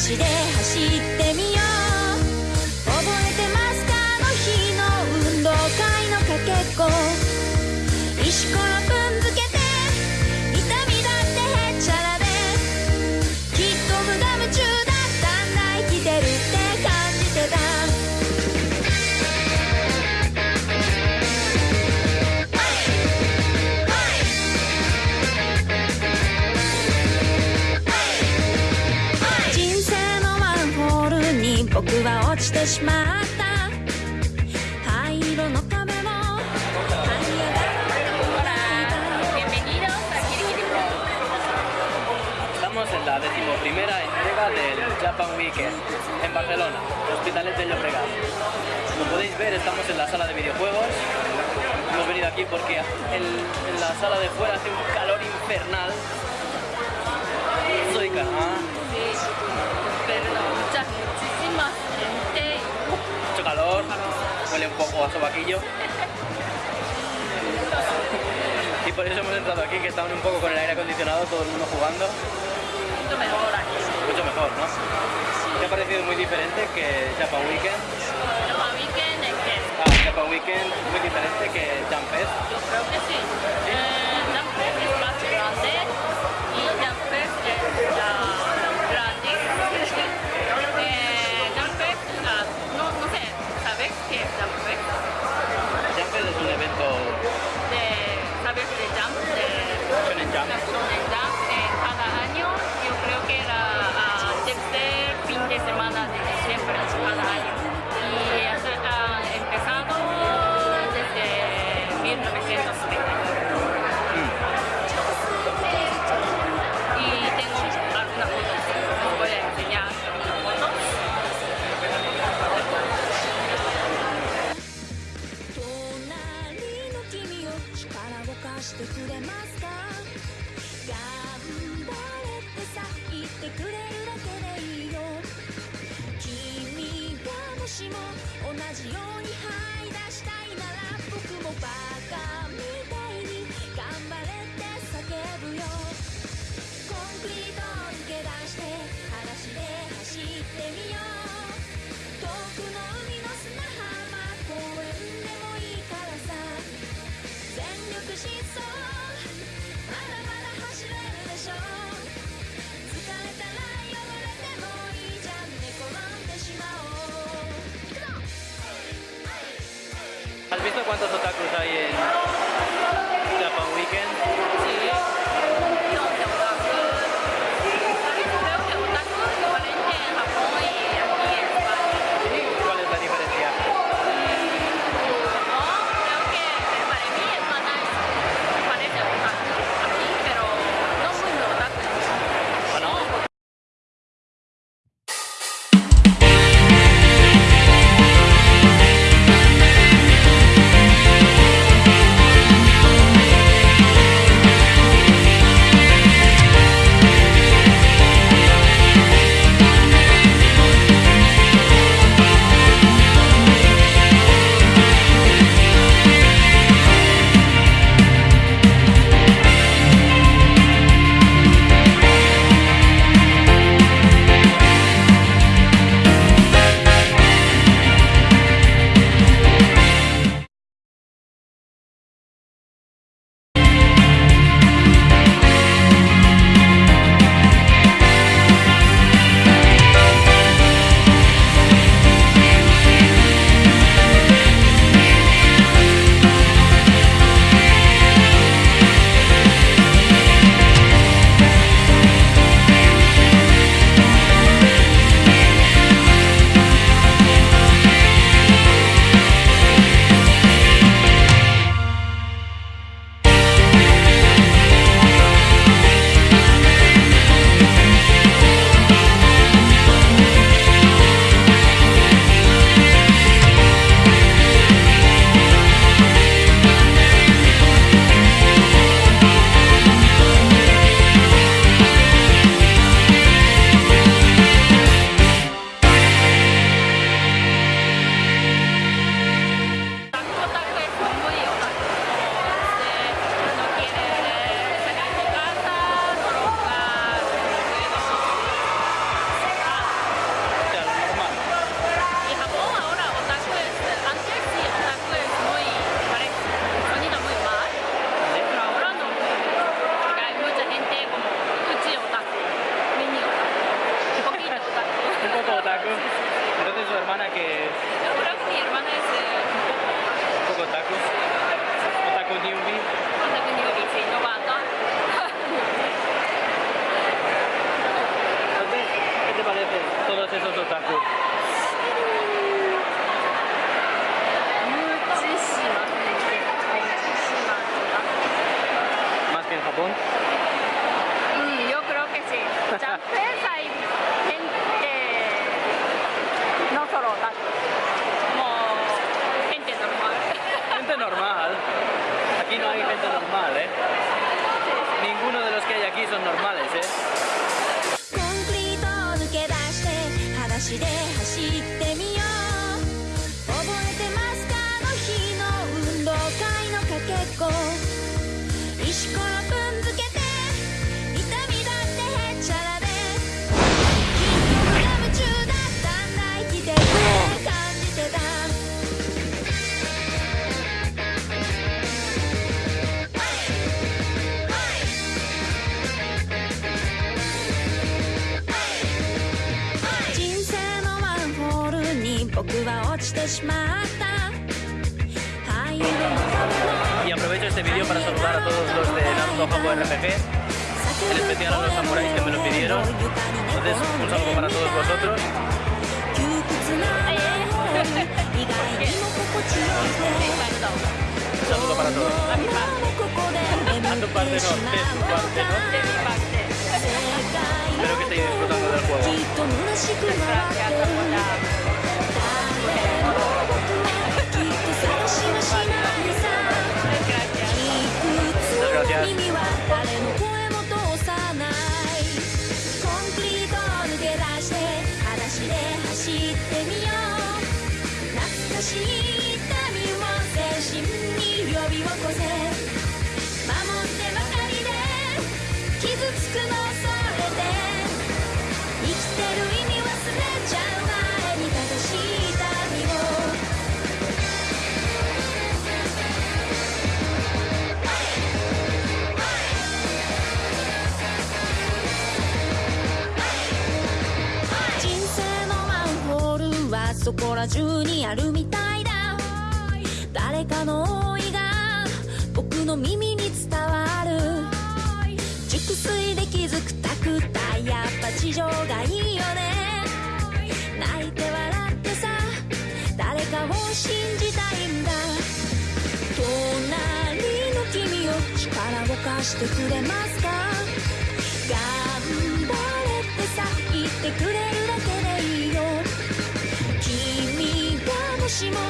足で走って Estamos en la decimoprimera entrega del Japan Weekend en Barcelona, Hospitales de Llobregat. Como podéis ver estamos en la sala de videojuegos. Hemos venido aquí porque en, la sala de fuera hace un calor infernal. Soy Kama a sobaquillo. Y por eso hemos entrado aquí, que estaban un poco con el aire acondicionado, todo el mundo jugando. Mucho mejor aquí. Mucho mejor, ¿no? ¿Te ha parecido muy diferente que Japan Weekend? Japan Weekend es que... Ah, Japan Weekend muy diferente que Jump Yo creo que sí. Eh, es más grande, visto cuántos otakus hay en, surpresa aí. Y aprovecho este vídeo para saludar a todos los de Naruto Jogo RPG, en especial a los samuráis que me lo pidieron. Entonces, un saludo para todos vosotros. Un saludo para todos. A mi parte. A tu parte no, de tu parte no. De mi parte. Espero que estéis disfrutando del juego. 守ってばかりで傷つくのそこら中にあるみたいだ。誰かの想いが僕の耳に伝わる。熟睡で気づくたくたやっぱ地上がいいよね。泣いて笑ってさ。誰かを信じたいんだ。隣の君を力を貸してくれますか。頑張れってさ言ってくれるしも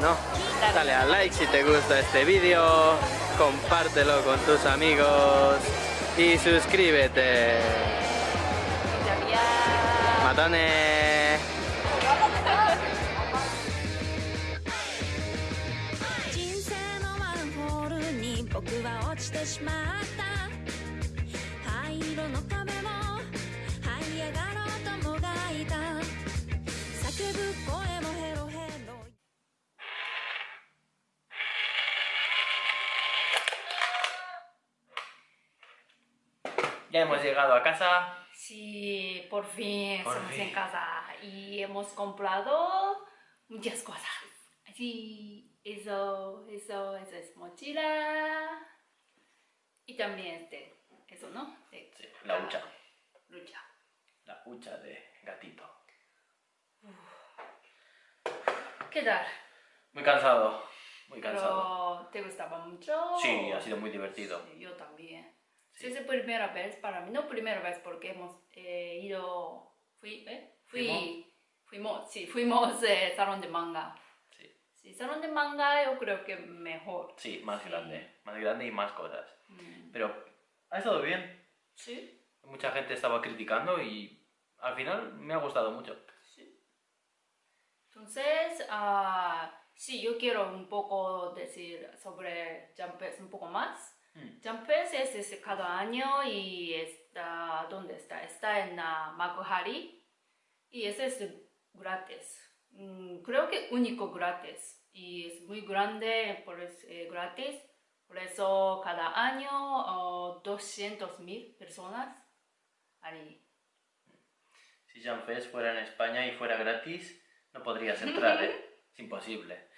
no, dale a like si te gusta este vídeo, compártelo con tus amigos y suscríbete. Matones. Ya hemos llegado a casa. Sí, por fin Por estamos fin. en casa y hemos comprado muchas cosas. Sí, eso, eso, eso es mochila. Y también este, eso, ¿no? De Sí, la hucha. lucha. La hucha de gatito. ¿Qué tal? Muy cansado. Muy cansado. ¿te gustaba mucho? Sí, ha sido muy divertido. Sí, yo también. Sí. Es la primera vez para mí, no primera vez porque hemos eh, ido, fui, ¿eh? Fui, fuimos, sí, fuimos eh, salón de manga. Sí. Sí, salón de manga yo creo que mejor. Sí, más Sí. grande. Más grande y más cosas. Mm, Pero ha estado bien. Sí, Mucha gente estaba criticando y al final me ha gustado mucho. sí. Entonces, ah, sí, yo quiero un poco decir sobre Jumpers un poco más. Mm. Jumpers es, es cada año y está, ¿dónde está? Está en uh, Makuhari y ese es gratis. Mm, creo que único gratis y es muy grande, por eso, eh, gratis. Por eso cada año oh, 200 mil personas ahí. Si Fest fuera en España y fuera gratis, no podrías entrar, ¿eh? Es imposible.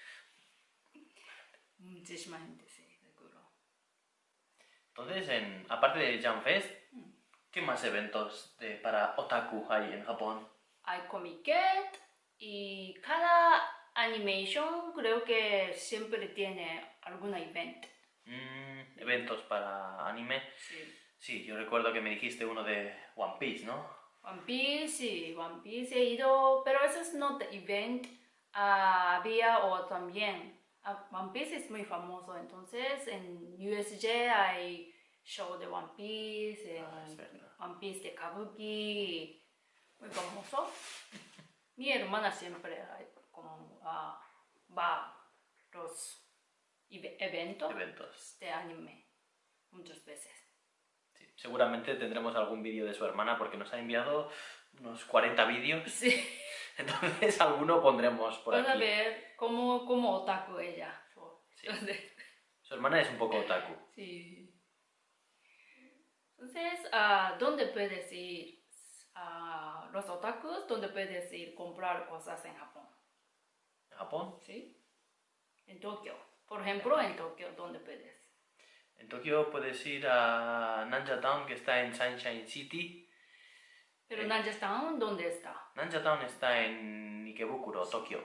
Muchísima gente. Entonces, en, aparte de Jam Fest, ¿qué más eventos de, para otaku hay en Japón? Hay Comiket y cada animation creo que siempre tiene alguna event. Mm, eventos para anime. Sí. Sí, yo recuerdo que me dijiste uno de One Piece, ¿no? One Piece, sí, One Piece he ido, pero eso es no the event. Ah, había o también, One Piece es muy famoso, entonces en USJ hay show de One Piece, en Ah. One Piece de Kabuki, muy famoso. Mi hermana siempre como, ah, va a los eve- eventos Eventos. de anime muchas veces. Sí, Seguramente tendremos algún vídeo de su hermana porque nos ha enviado unos 40 vídeos. Sí. Entonces alguno pondremos por Vas a aquí. ver cómo, cómo otaku ella. Sí. Entonces, Su hermana es un poco otaku. sí. Entonces, ah, ¿dónde puedes ir? Ah, los otakus, ¿dónde puedes ir comprar cosas en Japón? ¿En Japón? ¿Sí? En Tokio. Por ejemplo, en Tokio, ¿dónde puedes? En Tokio puedes ir a Nanja Town, que está en Sunshine City. Pero. Nanjatown, ¿dónde está? Nanja Town está en Ikebukuro, Tokio.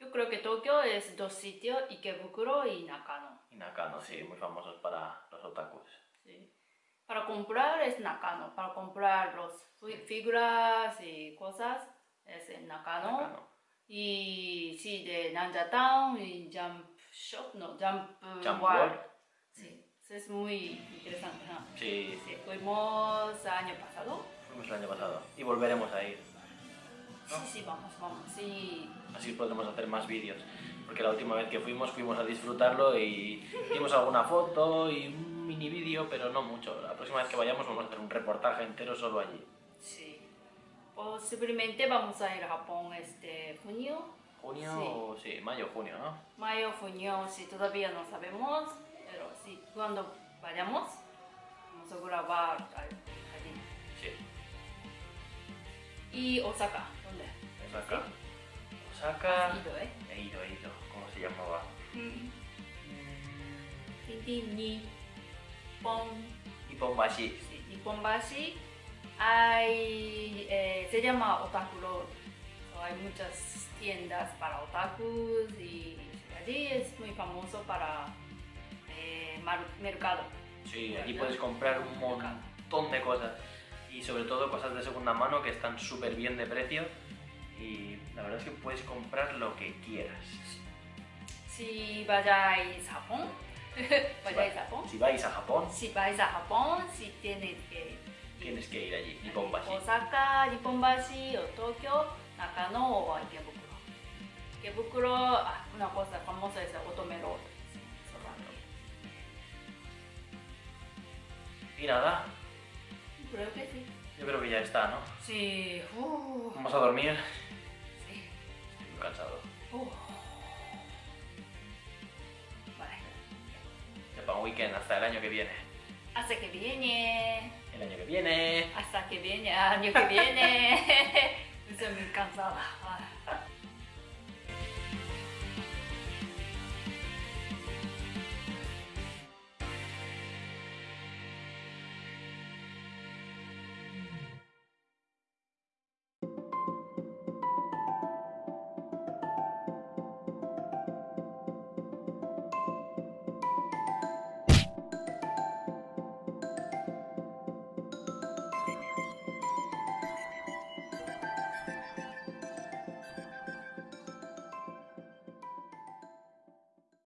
Yo creo que Tokio es dos sitios, Ikebukuro y Nakano. Y Nakano, sí, muy famosos para los otakus. Sí. Para comprar es Nakano, para comprar los fi- figuras y cosas es en Nakano. Nakano. Y sí, de Nanja Town y Jump Shop, no, Jump, Jump World. World. Sí, eso es muy interesante. ¿no? Sí, Sí, fuimos año pasado. Fuimos el año pasado. Y volveremos a ir. Sí, sí, vamos, vamos. Sí, Así podremos hacer más vídeos. Porque la última vez que fuimos, fuimos a disfrutarlo y hicimos alguna foto y un mini vídeo, pero no mucho. La próxima vez que vayamos vamos a hacer un reportaje entero solo allí. sí. Posiblemente vamos a ir a Japón este junio. Junio Sí. sí, mayo, junio, ¿no? Mayo, junio, sí, todavía no sabemos, pero sí, cuando vayamos, vamos a grabar Y Osaka, ¿dónde? Osaka. Osaka. Has ido, ¿eh? He ido, he ido. ¿Cómo se llamaba? Tinti, Nippon, Iponbashi. sí, Nipponbashi, hay, eh, se llama Otaku Road. So, hay muchas tiendas para otakus y allí es muy famoso para eh, mercado. Sí, allí puedes comprar un montón de cosas. Y sobre todo cosas de segunda mano que están súper bien de precio. Y la verdad es que puedes comprar lo que quieras. Si vayáis a Japón, vayáis a Japón. Si vais a Japón, Si vais a Japón, si tienes que tienes que ir allí. Iponbashi. Osaka, Nipponbashi o Tokio, Nakano o Ikebukuro. Ikebukuro, ah, una cosa famosa es el Otome Road. Y nada, Creo que sí. yo creo que ya está, ¿no? Sí. Uh, Vamos a dormir. sí. Estoy muy cansado. Uh. Vale. Japan Weekend hasta el año que viene. Hasta que viene. El año que viene. Hasta que viene. Año que viene. Estoy muy cansada.